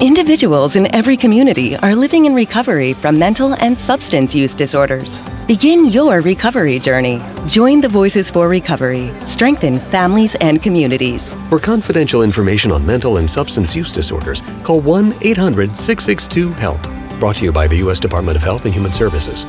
Individuals in every community are living in recovery from mental and substance use disorders. Begin your recovery journey. Join the Voices for Recovery. Strengthen families and communities. For confidential information on mental and substance use disorders, call 1 800 662 HELP. Brought to you by the U.S. Department of Health and Human Services.